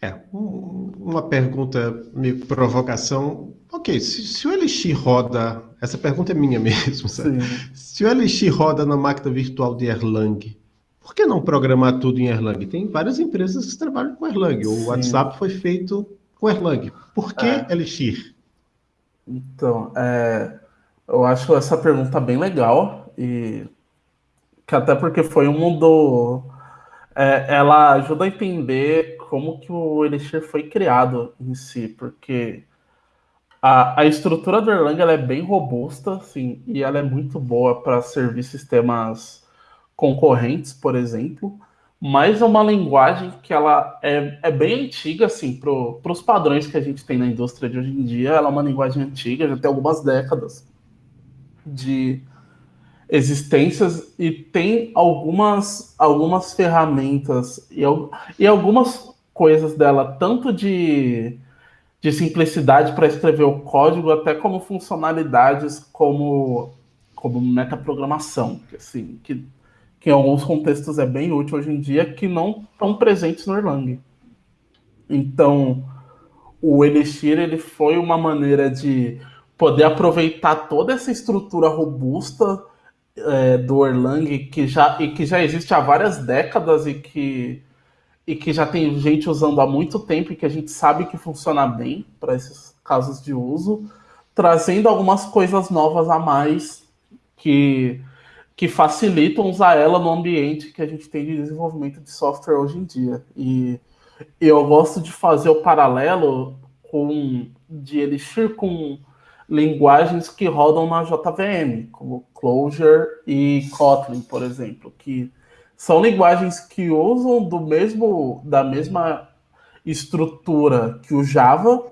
É, um, uma pergunta meio provocação. Ok, se, se, o Elixir roda, essa pergunta é minha [LAUGHS] mesmo, sabe? Se o Elixir roda na máquina virtual de Erlang, por que não programar tudo em Erlang? Tem várias empresas que trabalham com Erlang. O Sim. WhatsApp foi feito com Erlang. Por que é. Elixir? Então, é, eu acho essa pergunta bem legal e que até porque foi um do é, ela ajuda a entender como que o Elixir foi criado em si, porque a, a estrutura do Erlang é bem robusta, assim, e ela é muito boa para servir sistemas concorrentes, por exemplo, mas é uma linguagem que ela é, é bem antiga, assim, para os padrões que a gente tem na indústria de hoje em dia, ela é uma linguagem antiga, já tem algumas décadas. de existências e tem algumas, algumas ferramentas e, e algumas coisas dela, tanto de, de simplicidade para escrever o código, até como funcionalidades como, como metaprogramação, que, assim, que, que em alguns contextos é bem útil hoje em dia, que não estão presentes no Erlang. Então, o Elixir ele foi uma maneira de poder aproveitar toda essa estrutura robusta é, do Erlang que já, e que já existe há várias décadas e que, e que já tem gente usando há muito tempo e que a gente sabe que funciona bem para esses casos de uso, trazendo algumas coisas novas a mais que, que facilitam usar ela no ambiente que a gente tem de desenvolvimento de software hoje em dia. E eu gosto de fazer o paralelo com de Elixir com linguagens que rodam na JVM, como Clojure e Kotlin, por exemplo, que são linguagens que usam do mesmo da mesma estrutura que o Java,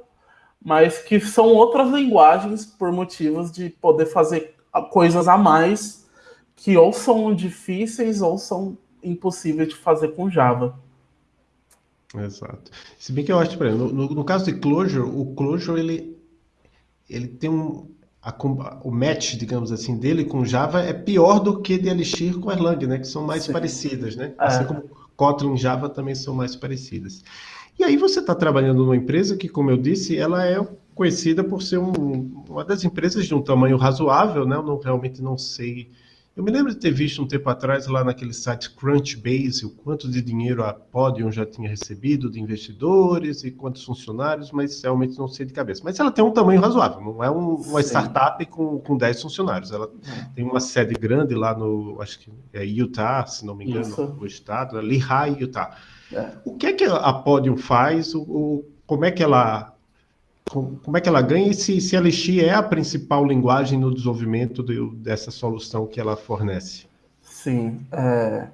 mas que são outras linguagens por motivos de poder fazer coisas a mais que ou são difíceis ou são impossíveis de fazer com Java. Exato. Se bem que eu acho, por exemplo, no, no caso de Clojure, o Clojure ele ele tem um a, o match, digamos assim, dele com Java é pior do que de Elixir com Erlang, né? Que são mais Sim. parecidas, né? É. Assim como Kotlin e Java também são mais parecidas. E aí você está trabalhando numa empresa que, como eu disse, ela é conhecida por ser um, uma das empresas de um tamanho razoável, né? Eu não, realmente não sei eu me lembro de ter visto um tempo atrás lá naquele site Crunchbase o quanto de dinheiro a Podium já tinha recebido de investidores e quantos funcionários, mas realmente não sei de cabeça. Mas ela tem um tamanho razoável, não é um, uma Sim. startup com, com 10 funcionários. Ela é. tem uma sede grande lá no, acho que é Utah, se não me engano, Isso. no estado, é Lehigh, Utah. É. O que é que a Podium faz? O, o, como é que ela como é que ela ganha e se, se a Elixir é a principal linguagem no desenvolvimento de, dessa solução que ela fornece? Sim. É...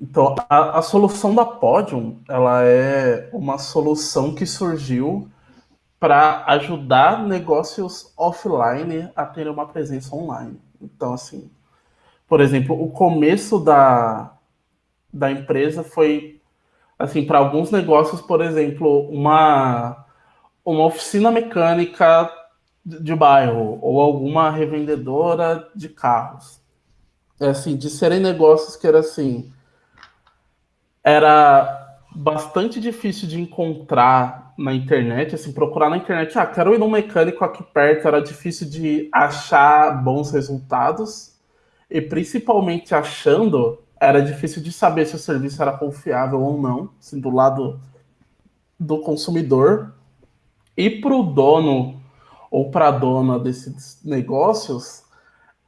Então, a, a, solução da Podium, ela é uma solução que surgiu para ajudar negócios offline a terem uma presença online. Então, assim, por exemplo, o começo da, da empresa foi, assim, para alguns negócios, por exemplo, uma uma oficina mecânica de bairro ou alguma revendedora de carros. É assim, de serem negócios que era assim, era bastante difícil de encontrar na internet, assim, procurar na internet, ah, quero ir num mecânico aqui perto, era difícil de achar bons resultados, e principalmente achando, era difícil de saber se o serviço era confiável ou não, assim, do lado do consumidor, e para o dono ou para a dona desses negócios,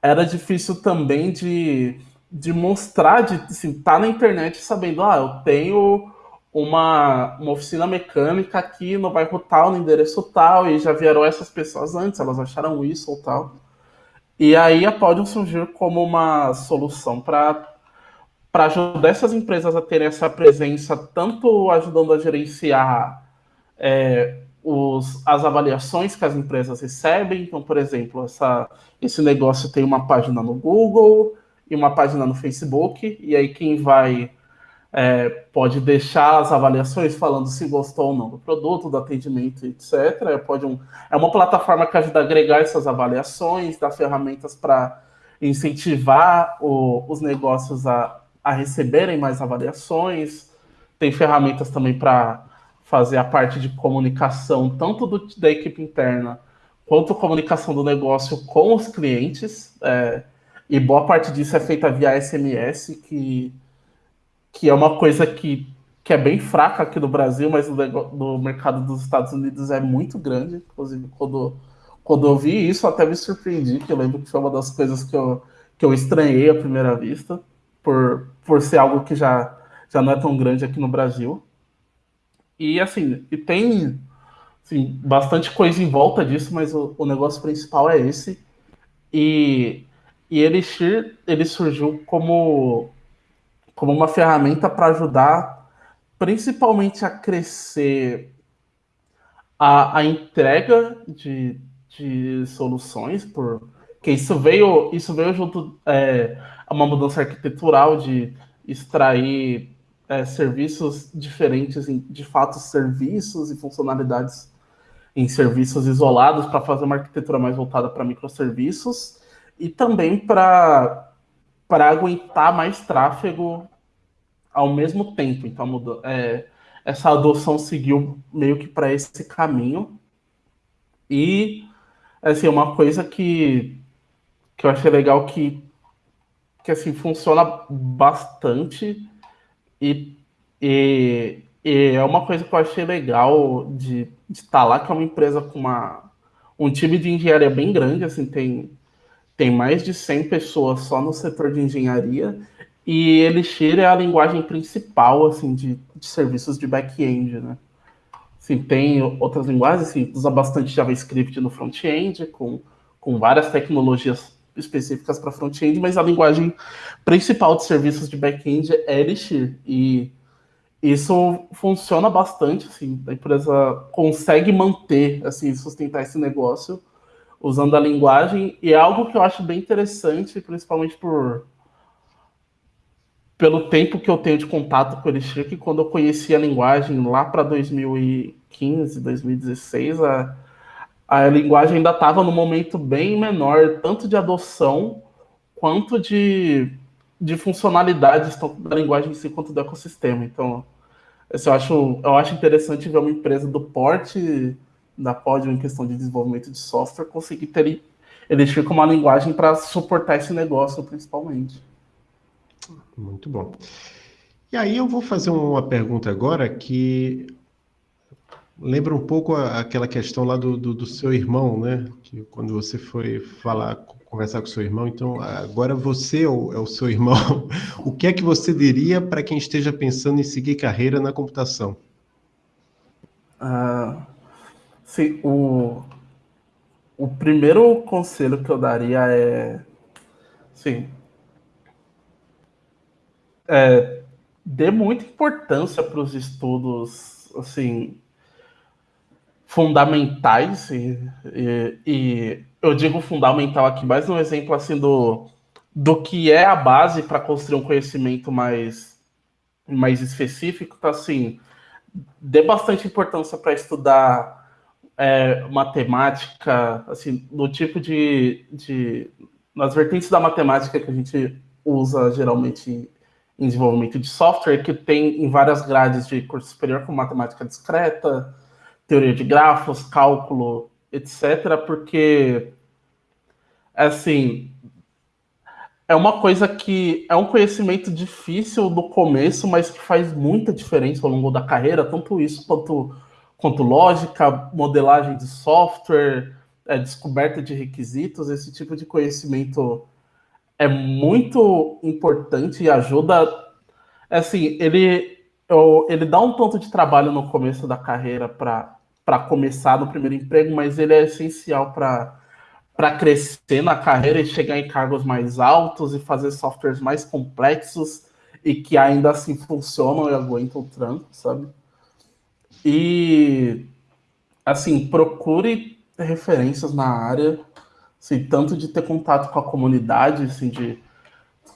era difícil também de, de mostrar, de assim, tá na internet sabendo, ah, eu tenho uma, uma oficina mecânica aqui no bairro tal, no endereço tal, e já vieram essas pessoas antes, elas acharam isso ou tal. E aí a Podium surgiu como uma solução para para ajudar essas empresas a terem essa presença, tanto ajudando a gerenciar é, os, as avaliações que as empresas recebem. Então, por exemplo, essa, esse negócio tem uma página no Google e uma página no Facebook, e aí quem vai é, pode deixar as avaliações falando se gostou ou não do produto, do atendimento, etc. É, pode um, é uma plataforma que ajuda a agregar essas avaliações, dá ferramentas para incentivar o, os negócios a, a receberem mais avaliações. Tem ferramentas também para fazer a parte de comunicação, tanto do, da equipe interna quanto comunicação do negócio com os clientes. É, e boa parte disso é feita via SMS, que, que é uma coisa que, que é bem fraca aqui no Brasil, mas no, no mercado dos Estados Unidos é muito grande. Inclusive, quando, quando eu vi isso, até me surpreendi, que eu lembro que foi uma das coisas que eu, que eu estranhei à primeira vista, por, por ser algo que já, já não é tão grande aqui no Brasil. E assim, e tem assim, bastante coisa em volta disso, mas o, o negócio principal é esse. E, e Elixir ele surgiu como, como uma ferramenta para ajudar principalmente a crescer a, a entrega de, de soluções por, que isso veio, isso veio junto é, a uma mudança arquitetural de extrair é, serviços diferentes, em, de fato, serviços e funcionalidades em serviços isolados para fazer uma arquitetura mais voltada para microserviços e também para aguentar mais tráfego ao mesmo tempo. Então, é, essa adoção seguiu meio que para esse caminho. E, assim, uma coisa que, que eu achei legal que, que assim, funciona bastante e, e, e é uma coisa que eu achei legal de estar tá lá, que é uma empresa com uma, um time de engenharia bem grande, assim, tem, tem mais de 100 pessoas só no setor de engenharia, e Elixir é a linguagem principal, assim, de, de serviços de back-end, né? Assim, tem outras linguagens, assim, usa bastante JavaScript no front-end, com, com várias tecnologias específicas para front-end, mas a linguagem principal de serviços de back-end é Elixir, e isso funciona bastante, assim, a empresa consegue manter, assim, sustentar esse negócio usando a linguagem, e é algo que eu acho bem interessante, principalmente por pelo tempo que eu tenho de contato com o Elixir, que quando eu conheci a linguagem lá para 2015, 2016, a, a linguagem ainda estava no momento bem menor, tanto de adoção quanto de, de funcionalidades, tanto da linguagem em si quanto do ecossistema. Então, eu acho, eu acho interessante ver uma empresa do porte da Podium em questão de desenvolvimento de software conseguir ter como uma linguagem para suportar esse negócio, principalmente. Muito bom. E aí eu vou fazer uma pergunta agora que lembra um pouco aquela questão lá do, do, do, seu irmão, né? Que quando você foi falar, conversar com seu irmão, então agora você é o, é o seu [LAUGHS] irmão. O que é que você diria para quem esteja pensando em seguir carreira na computação? Ah, sim, o, o primeiro conselho que eu daria é, sim, é, dê muita importância para os estudos, assim, fundamentais e, e, e, eu digo fundamental aqui, mais um exemplo assim do, do que é a base para construir um conhecimento mais mais específico, tá assim, dê bastante importância para estudar é, matemática, assim, do tipo de, de nas vertentes da matemática que a gente usa geralmente em desenvolvimento de software, que tem em várias grades de curso superior, como matemática discreta, teoria de grafos, cálculo, etc., porque, assim, é uma coisa que é um conhecimento difícil no começo, mas que faz muita diferença ao longo da carreira, tanto isso quanto, quanto lógica, modelagem de software, é, descoberta de requisitos, esse tipo de conhecimento é muito importante e ajuda. Assim, ele, ele dá um tanto de trabalho no começo da carreira para começar no primeiro emprego, mas ele é essencial para para crescer na carreira e chegar em cargos mais altos e fazer softwares mais complexos e que ainda assim funcionam e aguentam o tranco, sabe? E assim, procure referências na área assim, tanto de ter contato com a comunidade, assim, de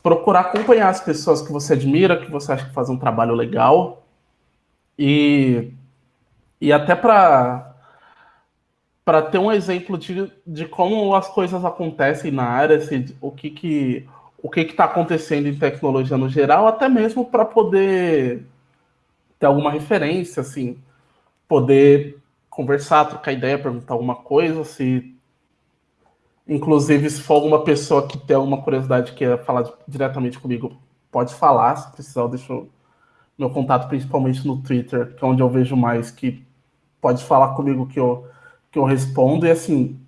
procurar acompanhar as pessoas que você admira, que você acha que fazem um trabalho legal, e, e até para para ter um exemplo de, de como as coisas acontecem na área, assim, o que que o que está acontecendo em tecnologia no geral, até mesmo para poder ter alguma referência, assim, poder conversar, trocar ideia, perguntar alguma coisa, se Inclusive, se for alguma pessoa que tem alguma curiosidade que queira falar diretamente comigo, pode falar. Se precisar, eu deixo meu contato principalmente no Twitter, que é onde eu vejo mais, que pode falar comigo que eu, que eu respondo. E assim,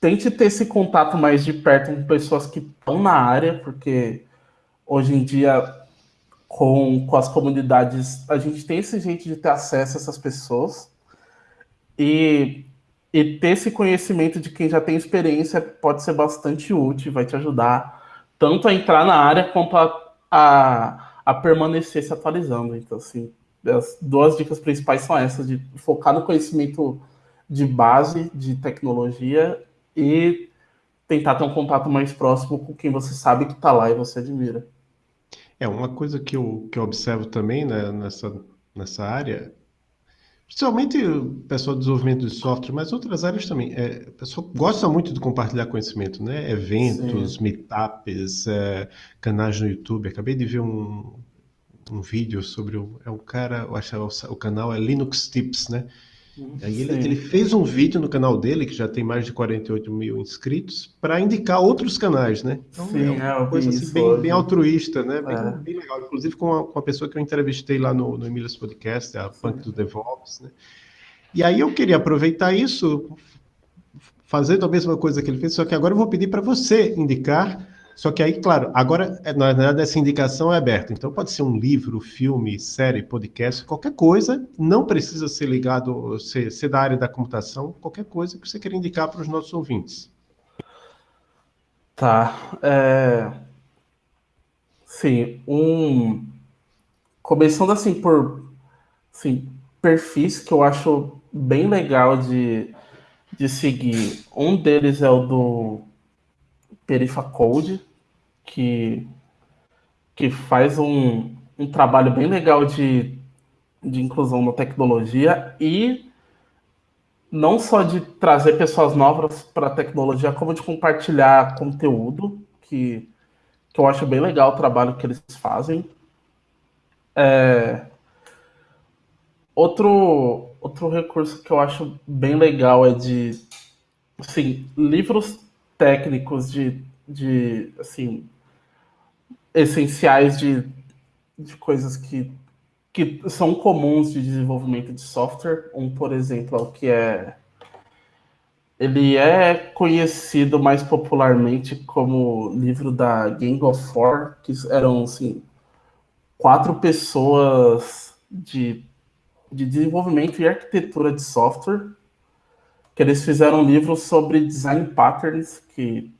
tente ter esse contato mais de perto com pessoas que estão na área, porque hoje em dia, com, com as comunidades, a gente tem esse jeito de ter acesso a essas pessoas. E e ter esse conhecimento de quem já tem experiência pode ser bastante útil, vai te ajudar tanto a entrar na área quanto a, a, a permanecer se atualizando. Então, assim, as duas dicas principais são essas, de focar no conhecimento de base de tecnologia e tentar ter um contato mais próximo com quem você sabe que está lá e você admira. É, uma coisa que eu, que eu observo também né, nessa, nessa área, principalmente o pessoal do desenvolvimento de software, mas outras áreas também, é, o pessoal gosta muito de compartilhar conhecimento, né? Eventos, Sim. meetups, é, canais no YouTube. Acabei de ver um, um vídeo sobre o, é um cara, eu acho que é o canal é Linux Tips, né? Aí ele, ele, fez um vídeo no canal dele, que já tem mais de 48 mil inscritos, para indicar outros canais, né? Então Sim, é uma coisa assim, bem, bem, altruísta, né? Bem, é. bem, legal. Inclusive com a, com a pessoa que eu entrevistei lá no, no Emílias Podcast, a Punk do DevOps, né? E aí eu queria aproveitar isso, fazendo a mesma coisa que ele fez, só que agora eu vou pedir para você indicar só que aí, claro, agora, é, na verdade, essa indicação é aberta. Então, pode ser um livro, filme, série, podcast, qualquer coisa. Não precisa ser ligado, ser, ser da área da computação, qualquer coisa que você queira indicar para os nossos ouvintes. Tá. É... Sim, um... Começando assim por assim, perfis que eu acho bem legal de, de seguir. Um deles é o do Perifa Code, que, que faz um, um trabalho bem legal de, de inclusão na tecnologia e não só de trazer pessoas novas para a tecnologia, como de compartilhar conteúdo, que, que eu acho bem legal o trabalho que eles fazem. É... Outro, outro recurso que eu acho bem legal é de assim, livros técnicos de, de assim, essenciais de, de coisas que, que são comuns de desenvolvimento de software. Um, por exemplo, é o que é ele é conhecido mais popularmente como livro da Gang of Four, que eram assim, quatro pessoas de, de desenvolvimento e arquitetura de software que eles fizeram um livro sobre design patterns, que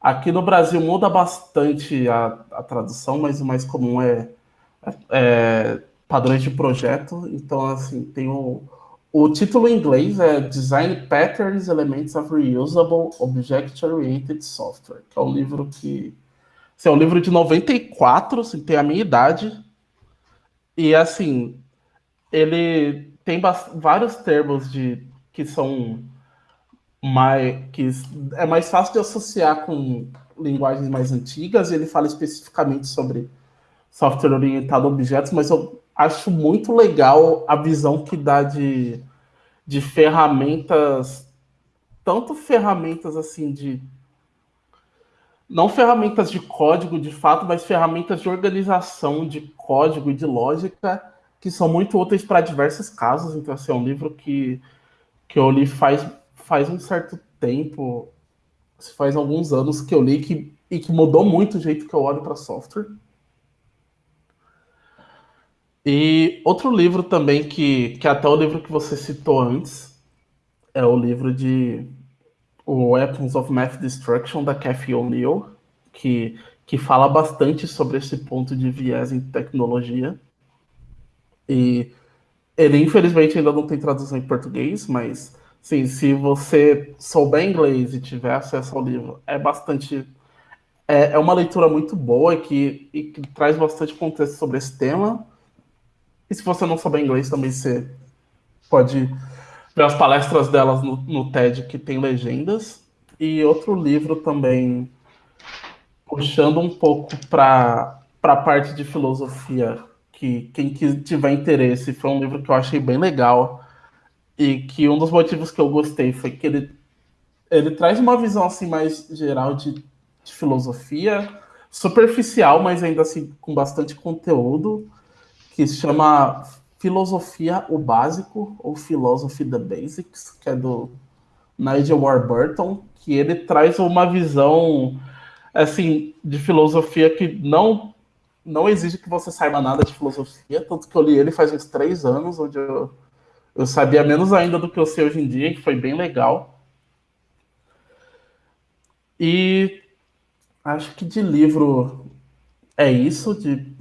aqui no Brasil muda bastante a, a tradução, mas o mais comum é, é, é padrões de projeto. Então, assim, tem o, o título em inglês é Design Patterns Elements of Reusable Object-Oriented Software, que é um livro que assim, é um livro de 94, assim, tem a minha idade. E assim, ele tem vários termos de que são mais que é mais fácil de associar com linguagens mais antigas. Ele fala especificamente sobre software orientado a objetos, mas eu acho muito legal a visão que dá de, de ferramentas, tanto ferramentas assim de não ferramentas de código de fato, mas ferramentas de organização de código e de lógica que são muito úteis para diversos casos. Então, assim, é um livro que que eu li faz, faz um certo tempo, faz alguns anos que eu li que, e que mudou muito o jeito que eu olho para software. E outro livro também que, que é até o livro que você citou antes é o livro de o Weapons of Math Destruction da Cathy O'Neill, que, que fala bastante sobre esse ponto de viés em tecnologia. E ele, infelizmente, ainda não tem tradução em português, mas sim, se você souber inglês e tiver acesso ao livro, é bastante. É, é uma leitura muito boa que, e que traz bastante contexto sobre esse tema. E se você não souber inglês, também você pode ver as palestras delas no, no TED, que tem legendas. E outro livro também, puxando um pouco para a parte de filosofia que quem tiver interesse, foi um livro que eu achei bem legal. E que um dos motivos que eu gostei foi que ele, ele traz uma visão assim mais geral de, de filosofia, superficial, mas ainda assim com bastante conteúdo, que se chama Filosofia o Básico, ou Philosophy the Basics, que é do Nigel Warburton, que ele traz uma visão assim de filosofia que não não exige que você saiba nada de filosofia, tanto que eu li ele faz uns três anos, onde eu, eu sabia menos ainda do que eu sei hoje em dia, que foi bem legal. E acho que de livro é isso, de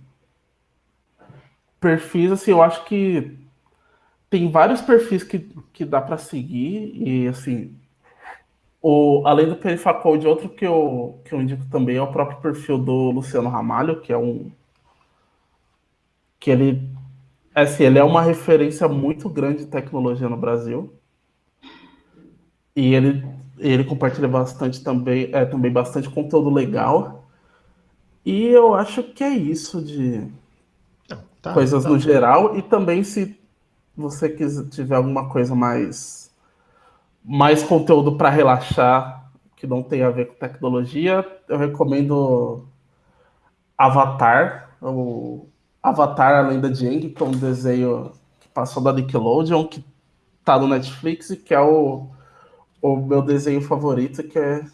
perfis, assim, eu acho que tem vários perfis que, que dá para seguir, e assim, O, além do Perifacode, outro que eu, que eu indico também é o próprio perfil do Luciano Ramalho, que é um. que ele. Assim, ele é uma referência muito grande de tecnologia no Brasil. E ele, ele compartilha bastante também, é, também bastante conteúdo legal. E eu acho que é isso de tá, coisas tá. no geral. E também se você quiser, tiver alguma coisa mais mais conteúdo para relaxar que não tem a ver com tecnologia, eu recomendo Avatar, o Avatar A Lenda de Aang, que é um desenho que passou da Nickelodeon, que tá no Netflix e que é o, o meu desenho favorito, que é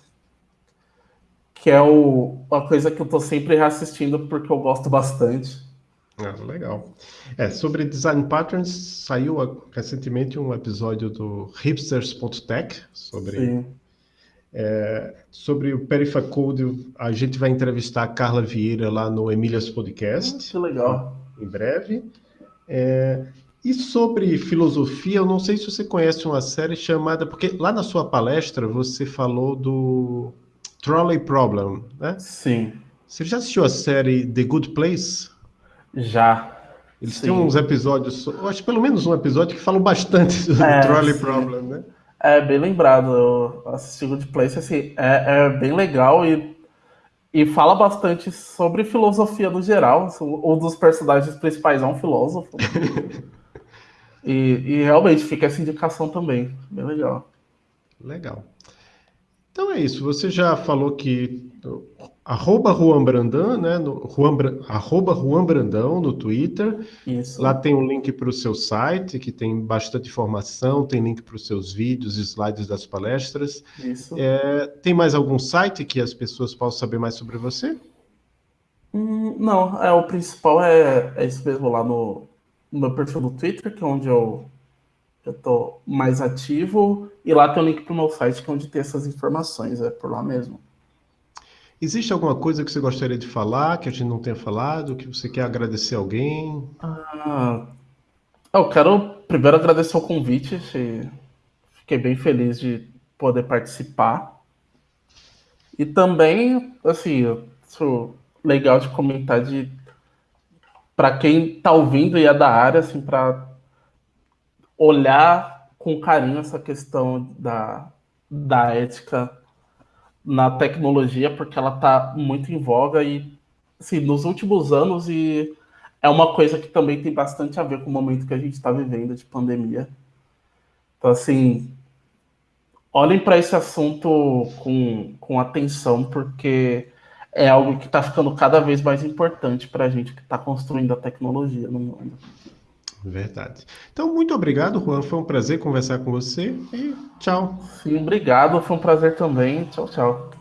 que é o, uma coisa que eu tô sempre reassistindo porque eu gosto bastante. Ah, legal. É, sobre design patterns, saiu recentemente um episódio do hipsters.tech sobre é, sobre o Perifacode. A gente vai entrevistar a Carla Vieira lá no Emílias Podcast. Ah, que legal. Em breve. É, e sobre filosofia, eu não sei se você conhece uma série chamada. Porque lá na sua palestra você falou do Trolley Problem, né? Sim. Você já assistiu a série The Good Place? Já. Eles sim. têm uns episódios, eu acho pelo menos um episódio que falam bastante [LAUGHS] do é, Trolley sim. Problem, né? É, bem lembrado. Eu assisti Good Place, assim, é, é bem legal e, e fala bastante sobre filosofia no geral. Um dos personagens principais é um filósofo. [LAUGHS] e, e realmente fica essa indicação também. Bem legal. Legal. Então é isso. Você já falou que arroba Juan Brandão, né? No, Juan, arroba Juan Brandão no Twitter. Isso. Lá tem um link para o seu site, que tem bastante informação, tem link para os seus vídeos, slides das palestras. Isso. É, tem mais algum site que as pessoas possam saber mais sobre você? Hum, não, é, o principal é, é isso mesmo lá no, no meu perfil do Twitter, que é onde eu tô mais ativo, e lá tem o link para o meu site, que é onde tem essas informações, é por lá mesmo. Existe alguma coisa que você gostaria de falar, que a gente não tenha falado, que você quer agradecer alguém? Ah, eu quero primeiro agradecer o convite, fiquei bem feliz de poder participar. E também, assim, legal de comentar de para quem está ouvindo e é da área, assim, para olhar com carinho essa questão da, da ética na tecnologia, porque ela está muito em voga e, assim, nos últimos anos, e é uma coisa que também tem bastante a ver com o momento que a gente está vivendo de pandemia. Então, assim, olhem para esse assunto com, com atenção, porque é algo que está ficando cada vez mais importante para a gente que está construindo a tecnologia no mundo. Verdade. Então, muito obrigado, Juan. Foi um prazer conversar com você e tchau. Sim, obrigado. Foi um prazer também. Tchau, tchau.